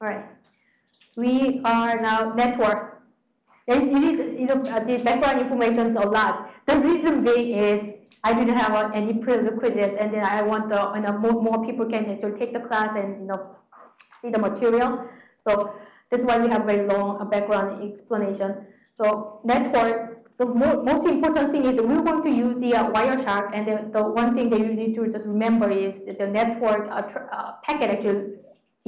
All right. We are now network. It is, you know, the background information is a lot. The reason being is I didn't have uh, any prerequisites, and then I want the, you know, more, more people can actually take the class and you know see the material. So that's why we have very long uh, background explanation. So network. The mo most important thing is we're going to use the uh, Wireshark, and the, the one thing that you need to just remember is the network uh, uh, packet actually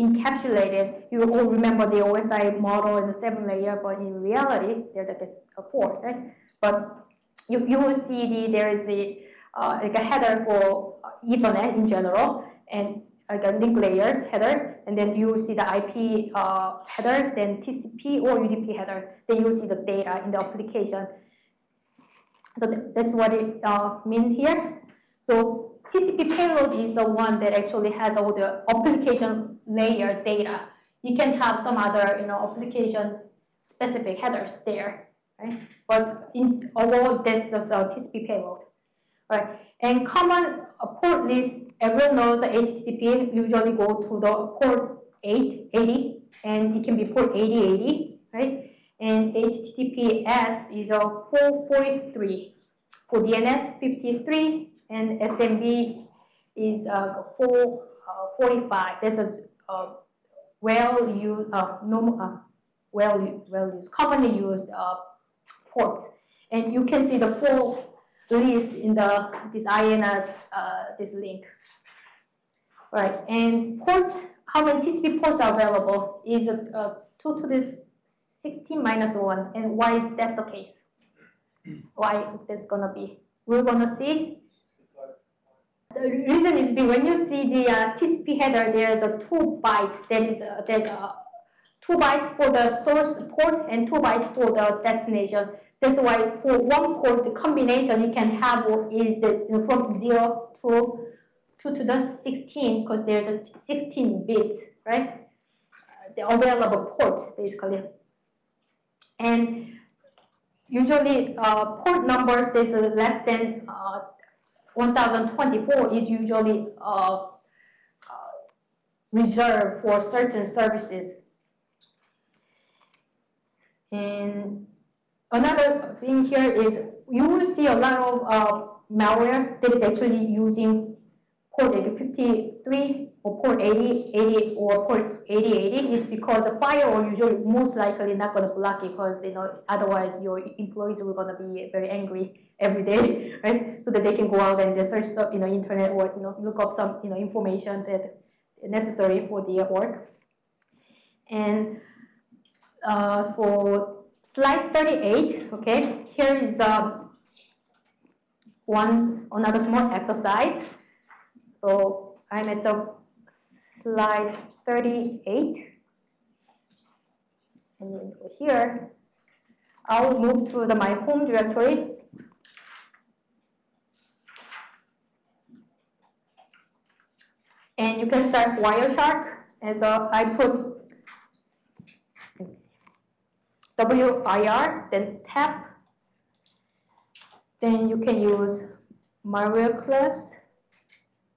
encapsulated. You all remember the OSI model in the seven layer, but in reality, there's like a, a four, right? But you, you will see the, there is a, uh, like a header for Ethernet in general, and like a link layer header, and then you will see the IP uh, header, then TCP or UDP header. Then you will see the data in the application. So th that's what it uh, means here. So TCP payload is the one that actually has all the application layer data. You can have some other, you know, application specific headers there, right? But in overall, that's just a TCP payload, right? And common port list, everyone knows that HTTP usually go to the port 880, and it can be port 8080, right? And HTTPS is a 443. For DNS, 53, and SMB is uh, 445. Uh, That's a uh, well used, uh, normal, uh, well, well used, commonly used uh, ports. And you can see the full list in the this IANA uh, this link. Right, and ports, how many TCP ports are available is uh, 2 to the 16 minus 1. And why is that the case? Why that's going to be? We're going to see. The reason is when you see the uh, TCP header, there's a two bytes that is uh, that uh, two bytes for the source port and two bytes for the destination. That's why for one port, the combination you can have is from 0 to 2 to the 16 because there's a 16 bits, right? The available ports, basically. And usually uh, port numbers is less than uh, 1024 is usually uh, uh, reserved for certain services. And Another thing here is you will see a lot of uh, malware that is actually using port 53 or port 80, 80 or port 8080 is because the firewall usually most likely not going to block it because you know otherwise your employees are going to be very angry every day, right? So that they can go out and they search you know internet or you know look up some you know information that necessary for their work. And uh, for Slide 38, okay, here is um, one another small exercise. So I'm at the slide 38. And then here, I'll move to the my home directory. And you can start Wireshark as a, I put WIR, then tap. Then you can use malware class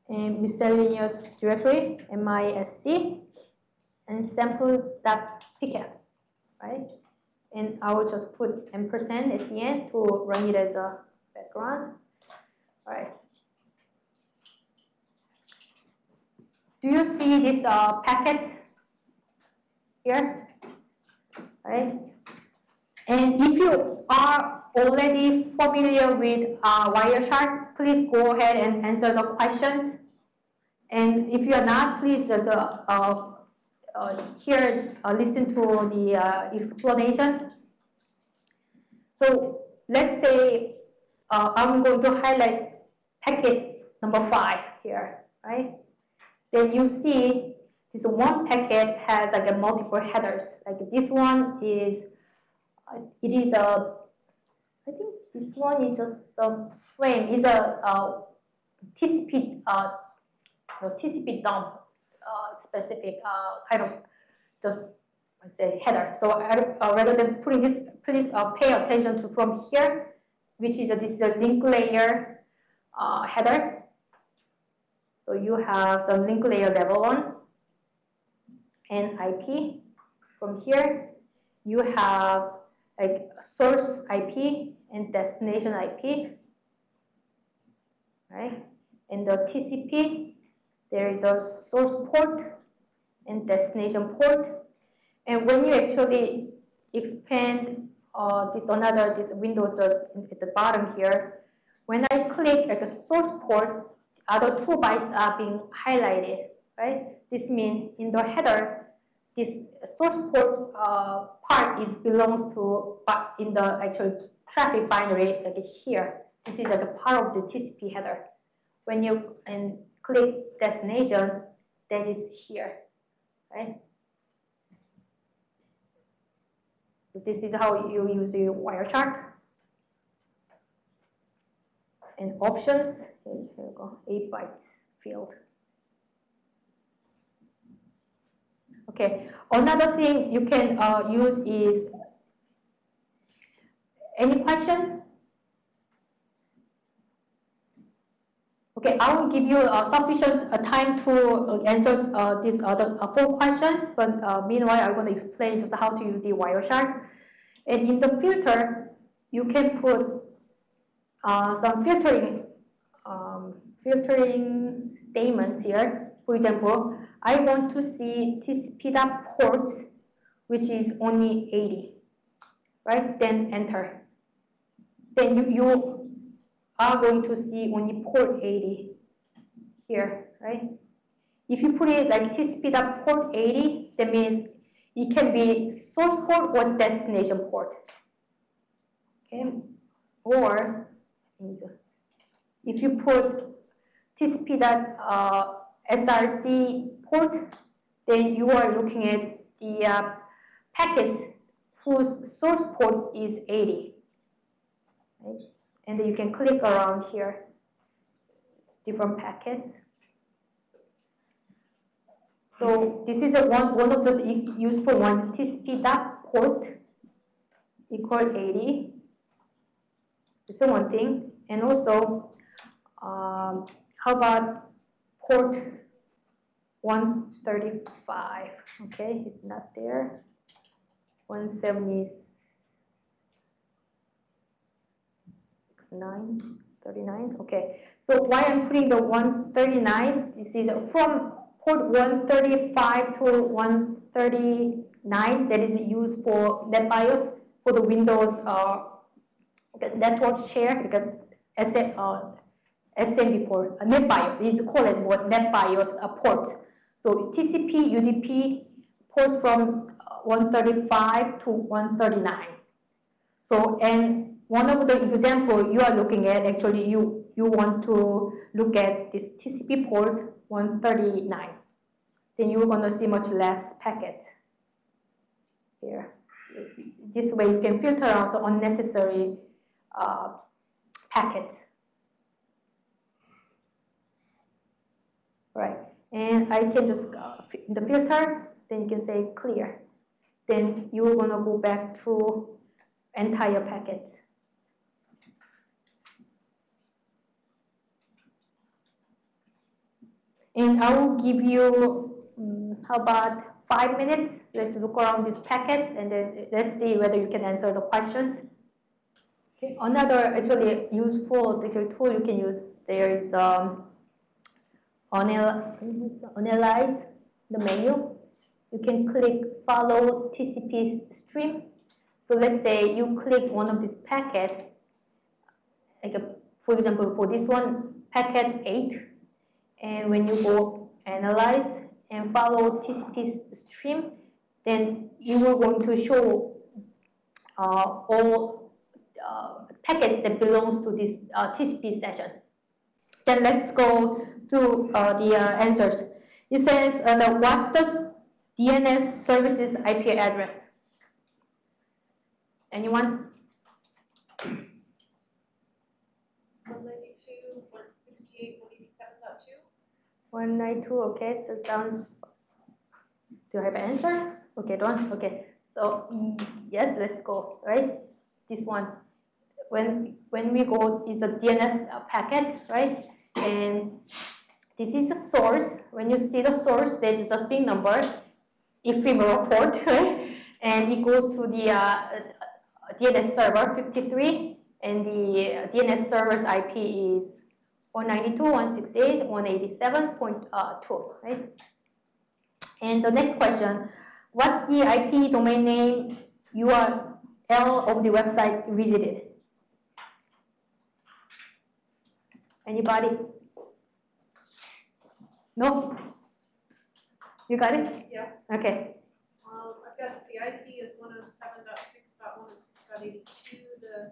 and miscellaneous directory, MISC, and sample.pcap, right? And I will just put ampersand at the end to run it as a background. All right. Do you see this uh, packet here? Right. And if you are already familiar with uh, Wireshark, please go ahead and answer the questions. And if you are not, please uh, uh, uh, hear, uh, listen to the uh, explanation. So let's say I'm going to highlight packet number five here, right? Then you see this one packet has like a multiple headers. Like this one is it is a, I think this one is just a frame, is a, a TCP, uh, TCP dump uh, specific uh, kind of just I say header. So uh, rather than putting this, please uh, pay attention to from here, which is a, this is a link layer uh, header. So you have some link layer level one, and IP. From here, you have like source IP and destination IP, right? In the TCP, there is a source port and destination port. And when you actually expand uh, this another this Windows at the bottom here, when I click at the source port, other two bytes are being highlighted, right? This means in the header, this source port uh, part is belongs to but in the actual traffic binary like here. This is like a part of the TCP header. When you and click destination, that is here, right? So this is how you use your Wireshark. And options, here we go, 8 bytes field. Okay, another thing you can uh, use is, any question? Okay, I will give you uh, sufficient uh, time to uh, answer uh, these other uh, four questions, but meanwhile, I'm going to explain just how to use the Wireshark. And in the filter, you can put some filtering um, filtering statements here. For example, I want to see TCP ports, which is only 80, right? Then enter. Then you, you are going to see only port 80 here, right? If you put it like TCP port 80, that means it can be source port or destination port. Okay, or if you put TCP uh, SRC port, then you are looking at the uh, packets whose source port is 80. Right? and you can click around here. It's different packets. So this is a one, one of those useful ones, TCP dot port equal 80. This is one thing. And also, um, how about port 135? Okay, it's not there. 176. 9, 39. Okay, so why I'm putting the 139, this is from port 135 to 139 that is used for NetBIOS for the Windows uh, network share because SM, uh, SMB port, uh, NetBIOS is called as what NetBIOS port. So TCP, UDP ports from uh, 135 to 139. So and one of the example you are looking at, actually you, you want to look at this TCP port 139. Then you're going to see much less packets here. This way you can filter out unnecessary uh, packets. Right, and I can just, uh, the filter, then you can say clear. Then you're to go back to entire packet. And I will give you, um, about five minutes? Let's look around these packets and then let's see whether you can answer the questions. Another actually useful tool you can use there is um, analyze the menu. You can click follow TCP stream. So let's say you click one of these packet, like a, for example, for this one, packet 8, and when you go analyze and follow TCP stream, then you are going to show uh, all packets that belongs to this uh, TCP session. Then let's go to uh, the uh, answers. It says, uh, the, what's the DNS services IP address? Anyone? 192, okay, so sounds, do I have an answer? Okay, don't, okay. So yes, let's go, right? This one, when, when we go, is a DNS packet, right? And this is the source. When you see the source, there is a string number. ephemeral port, and it goes to the uh, uh DNS server 53, and the uh, DNS server's IP is 192.168.187.2, uh, right? And the next question, what's the IP domain name URL of the website visited? Anybody? No? You got it? Yeah. Okay. Um, I've got the IP is one oh seven dot six dot one oh six dot eighty-two, the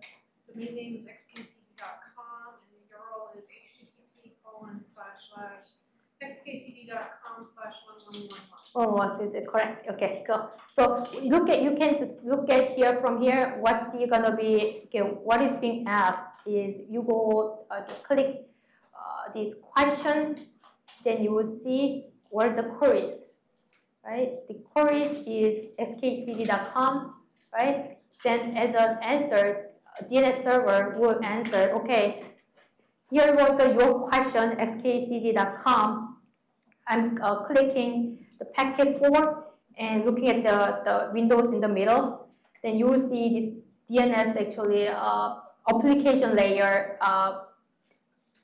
domain name is xkcd.com, and the URL is http colon slash slash xkcd.com slash one one one one. Oh, what is it correct? Okay, go. So look at you can just look at here from here. What's the gonna be? Okay, what is being asked is you go uh, click uh, this question, then you will see where the queries, right? The queries is xkcd.com, right? Then as an answer, DNS server will answer, okay, here was your question, xkcd.com. I'm uh, clicking the packet forward and looking at the, the windows in the middle, then you will see this DNS actually uh, application layer uh,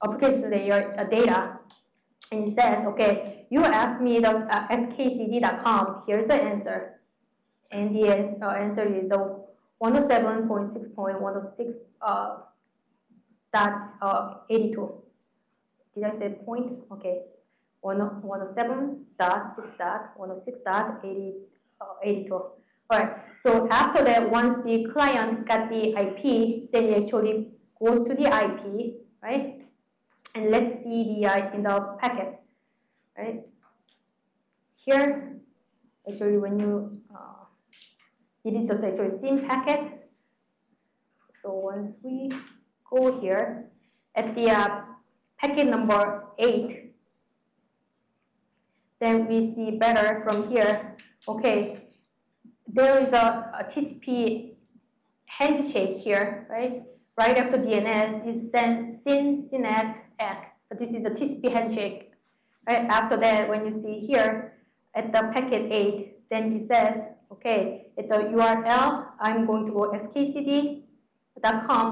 application layer uh, data, and it says, okay, you asked me the uh, xkcd.com. Here's the answer, and the uh, answer is uh, 107.6.106 uh, dot uh, 82. Did I say point? Okay, 107 dot 6 dot 106 dot 80, 82. All right. So after that, once the client got the IP, then it actually goes to the IP, right? And let's see the uh, in the packet, right? Here, actually, when you uh, it is just actually SYN packet. So once we go here at the uh, packet number eight, then we see better from here. Okay, there is a, a TCP handshake here, right? Right after DNS, it sends SYN, SYNACK, ACK. But this is a TCP handshake. Right after that, when you see here at the packet 8, then it says, okay, at the URL, I'm going to go xkcd.com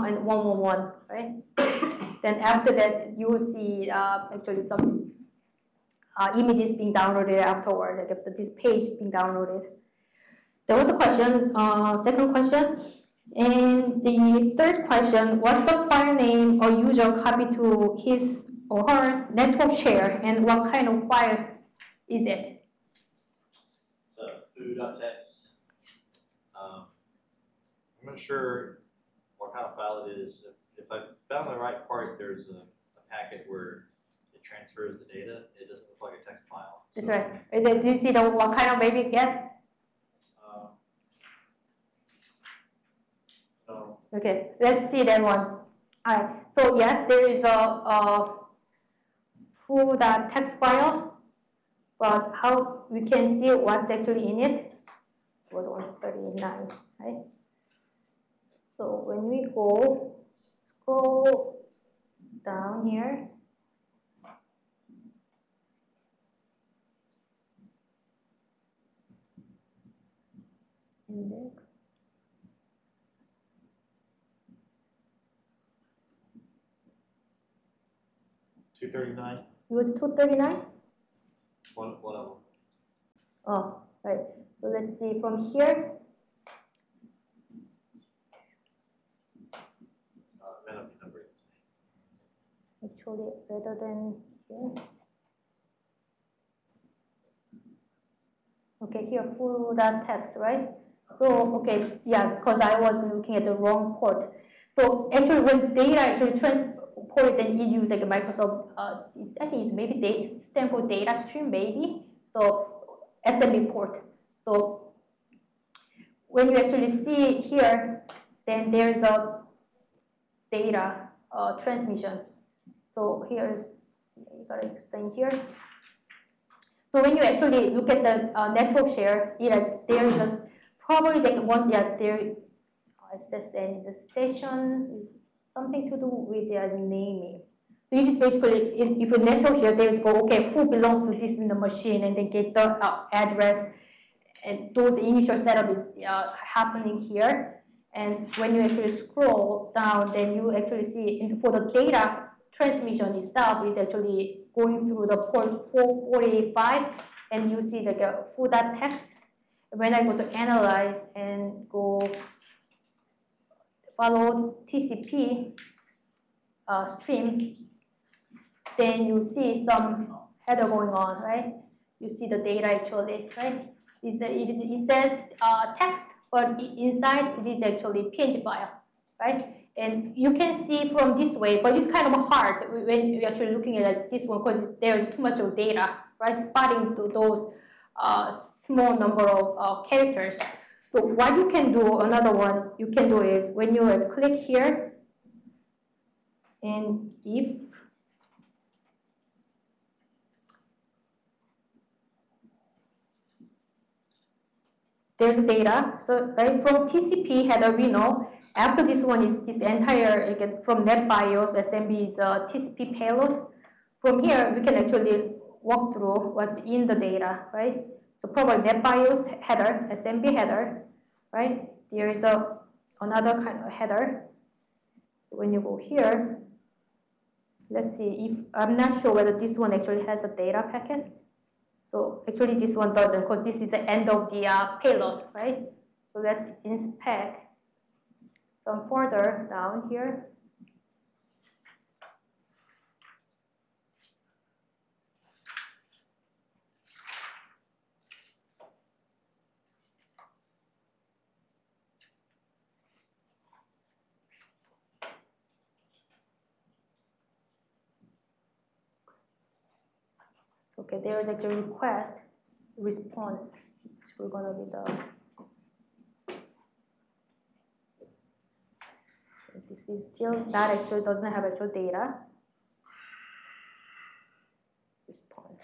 and 111, right? then after that, you will see uh, actually some uh, images being downloaded afterward, like after this page being downloaded. There was a question, uh, second question. And the third question, what's the file name a user copy to his or her network share and what kind of file is it? So foo.txt. Um, I'm not sure what kind of file it is. If, if I found the right part, there's a, a packet where it transfers the data. It doesn't look like a text file. That's right. Do you see the what kind of maybe guess? um, No, Okay, let's see that one. All right. So yes, there is a, a full that text file, but how we can see what's actually in it was 139, right? So when we go scroll down here, index. Two thirty-nine, It was 239? one, one of them. Oh, right. So let's see from here. Uh, may not be numbered. Actually, rather than here. Okay, here full that text, right? So, okay, yeah, because I was looking at the wrong port. So actually, when data actually transported, then it uses like Microsoft, uh, I think it's maybe data, stand for data stream, maybe. So SMB port. So when you actually see here, then there's a data uh, transmission. So here's, you gotta explain here. So when you actually look at the uh, network share, it, uh, there is a, probably the one, yeah, there, SSN is a session, is something to do with their naming. So you just basically, if, a network share, there's go, okay, who belongs to this in the machine, and then get the uh, address, and those initial setup is uh, happening here. And when you actually scroll down, then you actually see for the data transmission itself is actually going through the port 445, and you see like a full text. When I go to analyze and go follow TCP uh, stream, then you see some header going on, right? You see the data actually, right? It's a, it, it says uh, text, but inside it is actually PNG file, right? And you can see from this way, but it's kind of hard when you're actually looking at this one because there's too much of data, right? Spotting to those uh, small number of uh, characters. So what you can do, another one you can do is when you click here, and if there's data, so right from TCP header we know after this one is this entire again from NetBIOS SMB is a TCP payload. From here we can actually walk through what's in the data, right? So probably NetBIOS header, SMB header, right? There is a another kind of header. When you go here, let's see if I'm not sure whether this one actually has a data packet. So actually this one doesn't because this is the end of the uh, payload, right? So let's inspect some further down here. Okay, there is actually request, response, which we're gonna be the. This is still, that actually doesn't have actual data. Response.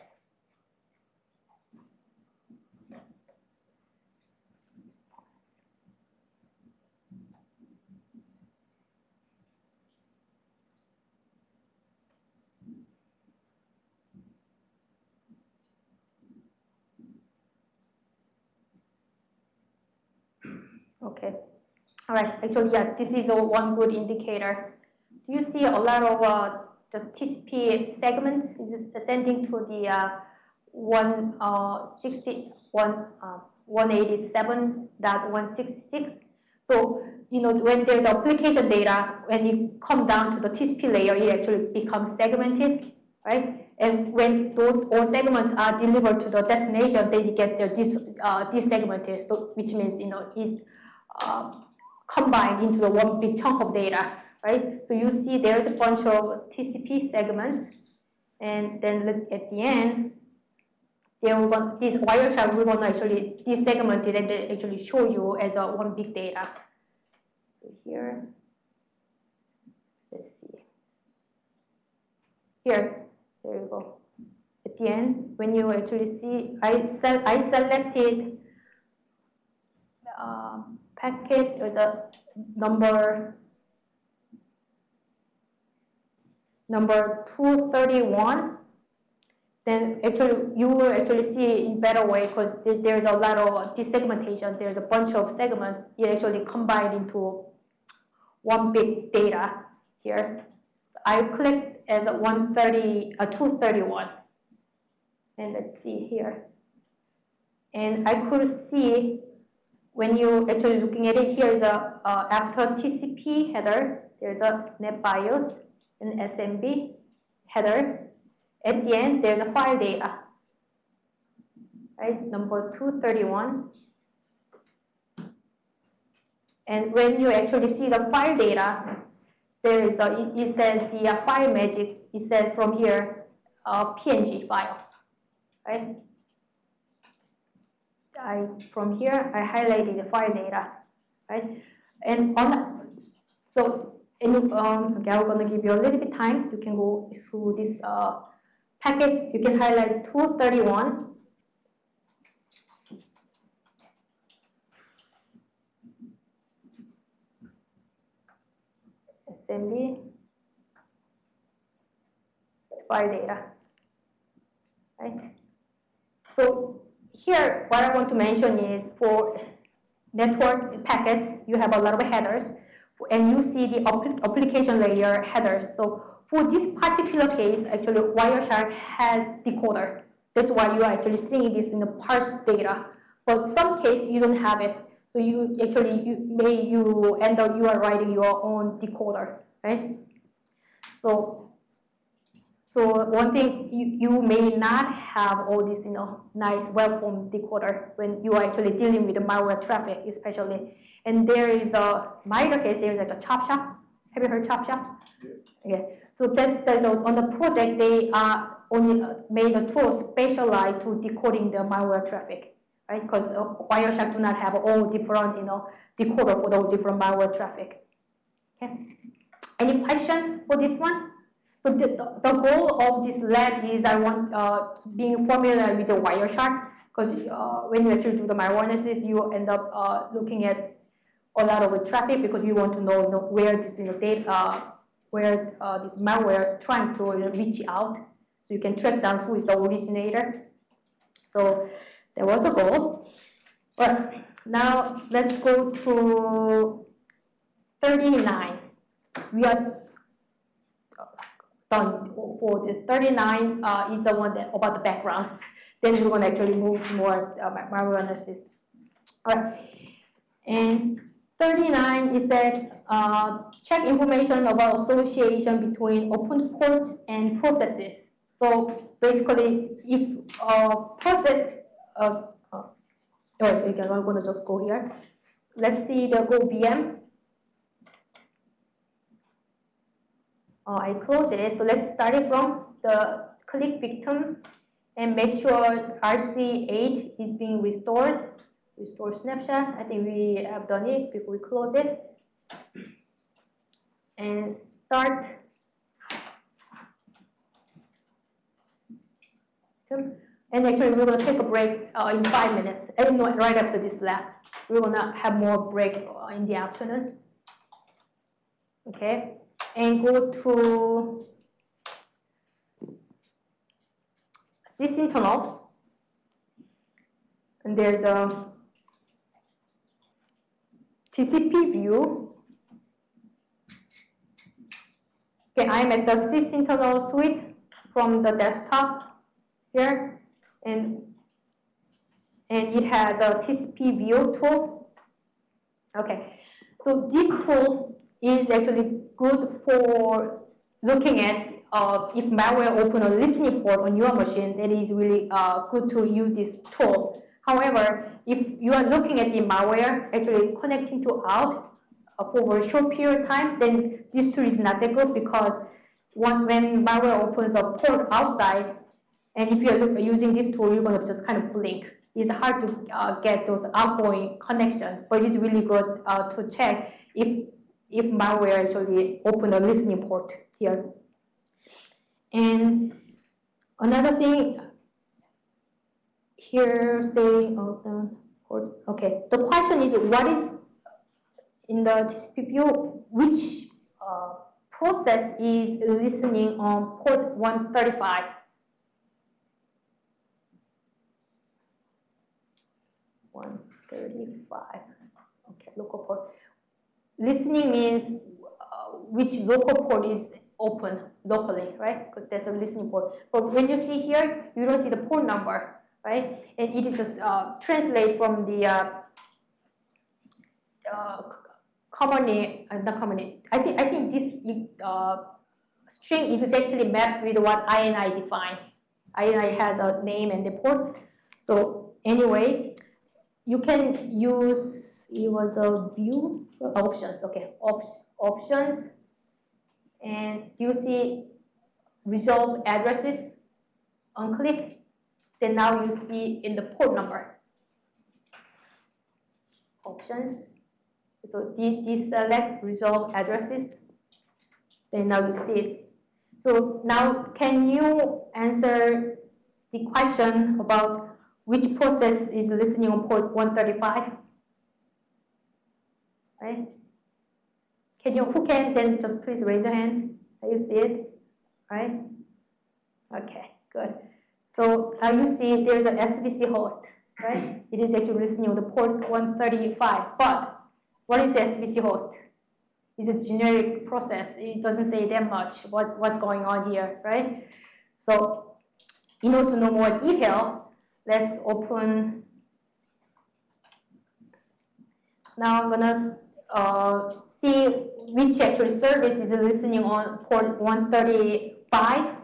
Response. Okay, all right, actually, yeah, this is a one good indicator. Do you see a lot of uh, just TCP segments is ascending to the uh, one uh, sixty one uh? So you know when there's application data, when you come down to the TCP layer, it actually becomes segmented, right? And when those all segments are delivered to the destination, they get their dis, uh, desegmented. So which means you know it uh, combined into the one big chunk of data, right? So you see there's a bunch of TCP segments, and then at the end, they will want this Wireshark will want to actually desegment it and then actually show you as a one big data. So here, let's see. Here, there you go. At the end, when you actually see, I sel I selected um, packet is a number number 231 then actually you will actually see in better way because there's a lot of desegmentation. There's a bunch of segments. It actually combined into one big data here. So i clicked as a 130 a 231 and let's see here. And i could see when you actually looking at it, here is a uh, after TCP header, there's a NetBIOS and SMB header. At the end, there's a file data, right? Number 231. And when you actually see the file data, there is a, it, says the uh, file magic, it says from here, uh, PNG file, right? I, from here, I highlighted the file data, right? And on, the- so, and, um, okay, I'm gonna give you a little bit time, you can go through this, uh, packet, you can highlight two thirty-one. SMB, file data, right? So here, what I want to mention is for network packets, you have a lot of headers, and you see the application layer headers. So for this particular case, actually Wireshark has decoder. That's why you are actually seeing this in the parse data. But some case you don't have it. So you actually you may you end up you are writing your own decoder, right? So so one thing you, you may not have all this you know nice well-formed decoder when you are actually dealing with the malware traffic, especially. And there is a minor case. There is like a chop shop. Have you heard chop shop? Yeah. Okay. So that's the, on the project they are only made a tool specialized to decoding the malware traffic, right? Because uh, Wireshark do not have all different you know decoder for those different malware traffic. Okay. Any question for this one? So the, the goal of this lab is I want uh, being familiar with the Wireshark because uh, when you actually do the analysis, you end up uh, looking at a lot of the traffic because you want to know, know where this you know, data, uh, where uh, this malware trying to reach out, so you can track down who is the originator. So that was a goal. But now let's go to 39. We are done for the 39 uh, is the one that about the background. Then we're going to actually move more uh, analysis. All right. And 39 is that uh, check information about association between open ports and processes. So basically, if a process, uh, uh, oh, again, I'm going to just go here. Let's see the Go VM. Uh, I close it. So let's start it from the click victim and make sure RC8 is being restored. Restore snapshot. I think we have done it before we close it. And start. And actually, we're going to take a break uh, in five minutes, and right after this lab. We're going to have more break uh, in the afternoon. Okay and go to sysinternals. And there's a TCP view. Okay, I'm at the sysinternal suite from the desktop here, and and it has a TCP view tool. Okay, so this tool is actually good for looking at uh, if malware open a listening port on your machine, that is really uh, good to use this tool. However, if you are looking at the malware actually connecting to out uh, for a short period of time, then this tool is not that good because one, when malware opens a port outside, and if you're using this tool, you're going to just kind of blink. It's hard to uh, get those outgoing connections, but it's really good uh, to check if if malware actually open a listening port here. And another thing here saying, oh, the port, okay, the question is what is in the TCP which uh, process is listening on port 135? One thirty-five. Okay, local port. Listening means uh, which local port is open locally, right? Because there's a listening port. But when you see here, you don't see the port number, right? And it is just uh, translate from the uh, uh, commonly, uh, not commonly. I think I think this uh, string exactly mapped with what IANA define. IANA has a name and the port. So anyway, you can use it was a view options, okay, Ops, options, and you see resolve addresses on click, then now you see in the port number. Options, so deselect resolve addresses, then now you see it. So now can you answer the question about which process is listening on port 135? Right? Can you, who can, then just please raise your hand. you see it, right? Okay, good. So now you see there's an SVC host. right? It is actually listening the port 135, but what is the SVC host? It's a generic process. It doesn't say that much what's, what's going on here, right? So in order to know more detail, let's open. Now I'm gonna uh, see which actually service is listening on port 135.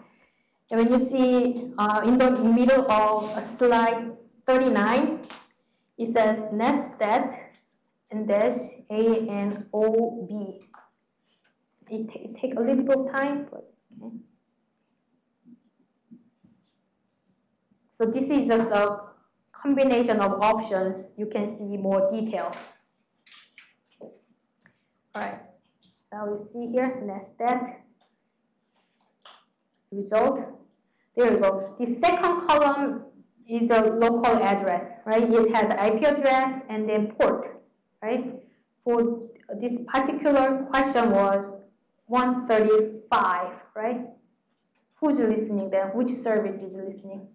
And when you see uh, in the middle of slide 39, it says netstat and dash A and O B. It, it take a little bit of time, but okay. So this is just a combination of options. You can see more detail. All right, now you see here, netstat result. There you go. The second column is a local address, right? It has IP address and then port, right? For this particular question was 135, right? Who's listening then? Which service is listening?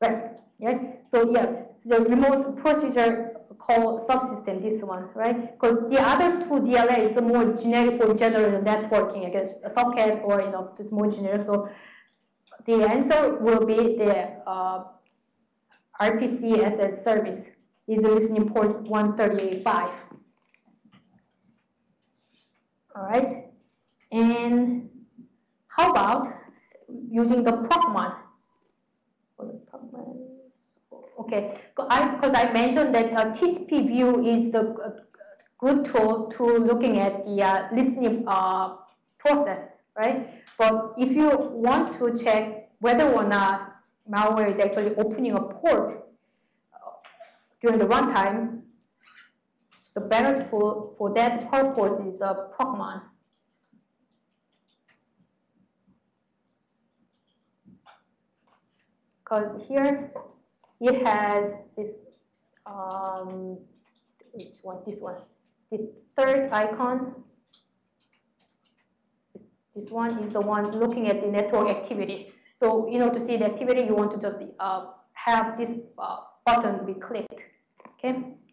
Right, right? So yeah, the remote procedure call subsystem, this one, right? Because the other two DLA is more generic for general networking, I guess, a socket or, you know, it's more generic. So the answer will be the uh, RPC as a service is listening port 135. All right, and how about using the the Procmon, Okay, because I, I mentioned that uh, TCP view is a uh, good tool to looking at the uh, listening uh, process, right? But if you want to check whether or not malware is actually opening a port uh, during the runtime, the better tool for that purpose is a uh, Procmon. Because here it has this, um, which one, this one, the third icon. This, this one is the one looking at the network activity. So, you know, to see the activity, you want to just uh, have this uh, button be clicked, okay?